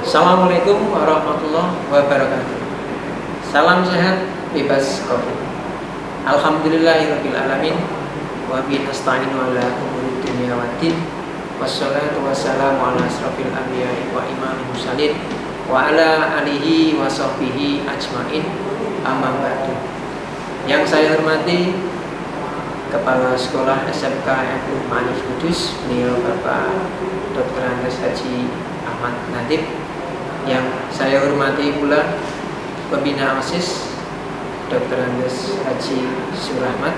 Assalamualaikum warahmatullahi wabarakatuh. Salam sehat, bebas COVID. Alhamdulillahirrahmanirrahim Wa binasta'in wa la umuri dunia wa din. Wassalatu wassalamu ala asrafil anbiya'i wa imam musalin Wa ala alihi wa sahbihi ajmain. Amma ba'du. Yang saya hormati Kepala Sekolah SMK FU Manif Kudus Beliau Bapak Dr. Andes Haji Ahmad Nadib yang saya hormati pula pembina OSIS Dr. Andes Haji Surahmat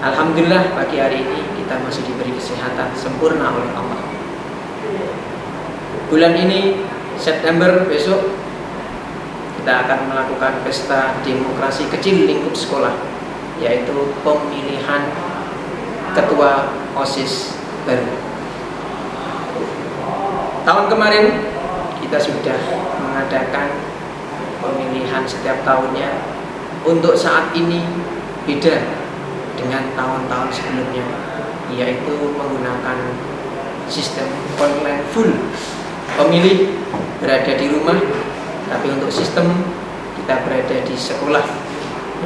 Alhamdulillah pagi hari ini kita masih diberi kesehatan sempurna oleh Allah bulan ini September besok kita akan melakukan pesta demokrasi kecil lingkup sekolah yaitu pemilihan ketua OSIS baru tahun kemarin kita sudah mengadakan pemilihan setiap tahunnya. Untuk saat ini beda dengan tahun-tahun sebelumnya yaitu menggunakan sistem online full. Pemilih berada di rumah tapi untuk sistem kita berada di sekolah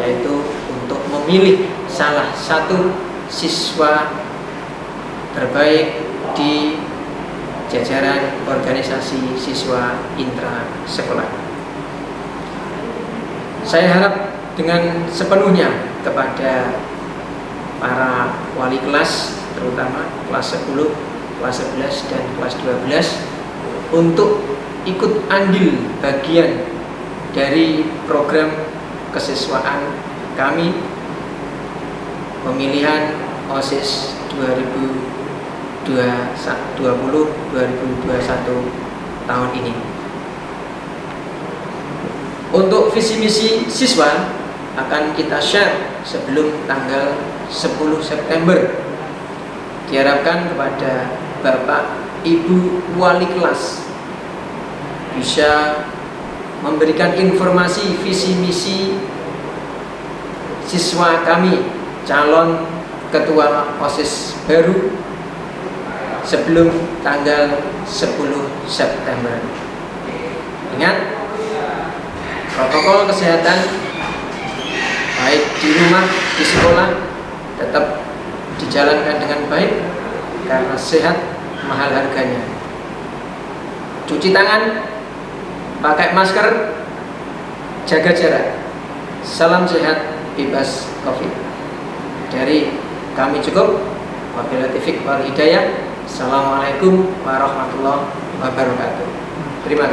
yaitu untuk memilih salah satu siswa terbaik di jajaran organisasi siswa intra sekolah. Saya harap dengan sepenuhnya kepada para wali kelas terutama kelas 10, kelas 11 dan kelas 12 untuk ikut andil bagian dari program kesiswaan kami pemilihan OSIS 2020 2021 tahun ini. Untuk visi misi siswa akan kita share sebelum tanggal 10 September. Diharapkan kepada Bapak Ibu wali kelas bisa memberikan informasi visi misi siswa kami calon ketua OSIS baru sebelum tanggal 10 September. Ingat, protokol kesehatan baik di rumah, di sekolah tetap dijalankan dengan baik karena sehat mahal harganya. Cuci tangan, pakai masker, jaga jarak. Salam sehat, bebas COVID. Dari kami cukup. Wabillahi taufiq wal hidayah. Assalamualaikum warahmatullahi wabarakatuh. Terima kasih.